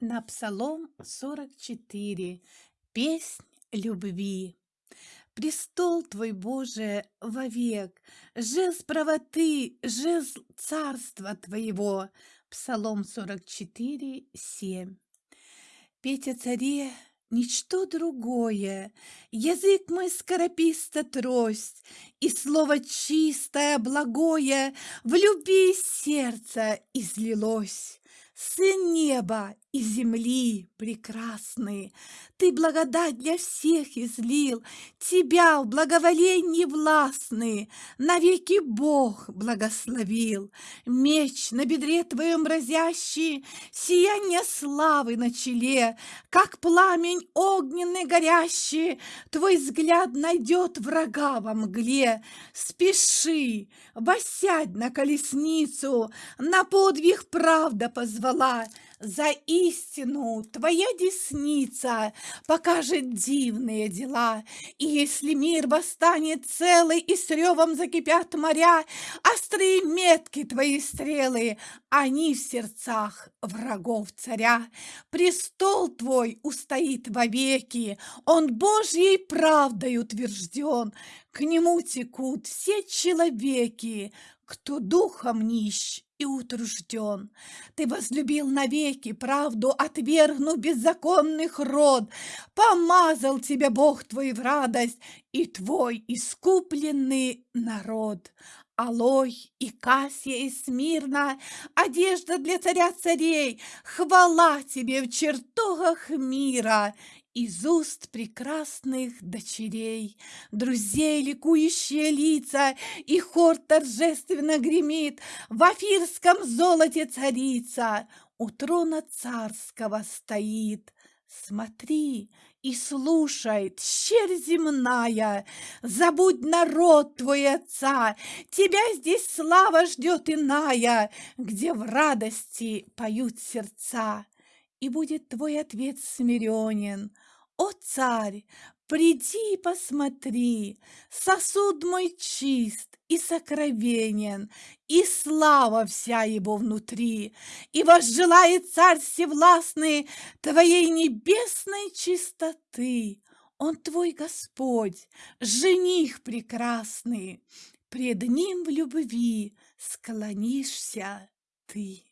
На Псалом 44. Песнь любви. Престол Твой, Боже, вовек, жезл правоты, жезл царства Твоего. Псалом 44, 7. Петь о царе – ничто другое, Язык мой скорописта трость, И слово чистое, благое В любви сердца излилось. Сын неба и земли прекрасный, Ты благодать для всех излил, Тебя в благоволении властный Навеки Бог благословил. Меч на бедре твоем разящий, Сияние славы на челе, Как пламень огненный горящий, Твой взгляд найдет врага во мгле. Спеши, восядь на колесницу, На подвиг правда позвала, за истину твоя десница покажет дивные дела. И если мир восстанет целый, и с ревом закипят моря, острые метки твои стрелы, они в сердцах врагов царя. Престол твой устоит вовеки, он Божьей правдой утвержден. К нему текут все человеки, кто духом нищ и утружден. Ты возлюбил навеки правду, отвергнув беззаконных род. Помазал тебя Бог твой в радость и твой искупленный народ. Алой и Кассия и Смирна, одежда для царя царей, хвала тебе в чертогах мира, из уст прекрасных дочерей, Друзей ликующие лица, И хор торжественно гремит, В афирском золоте царица. У трона царского стоит. Смотри и слушай, щель земная, Забудь народ твой отца, Тебя здесь слава ждет иная, Где в радости поют сердца. И будет твой ответ смиренен. О, царь, приди и посмотри, Сосуд мой чист и сокровенен, И слава вся его внутри. И возжелает царь всевластный Твоей небесной чистоты. Он твой Господь, жених прекрасный, Пред ним в любви склонишься ты.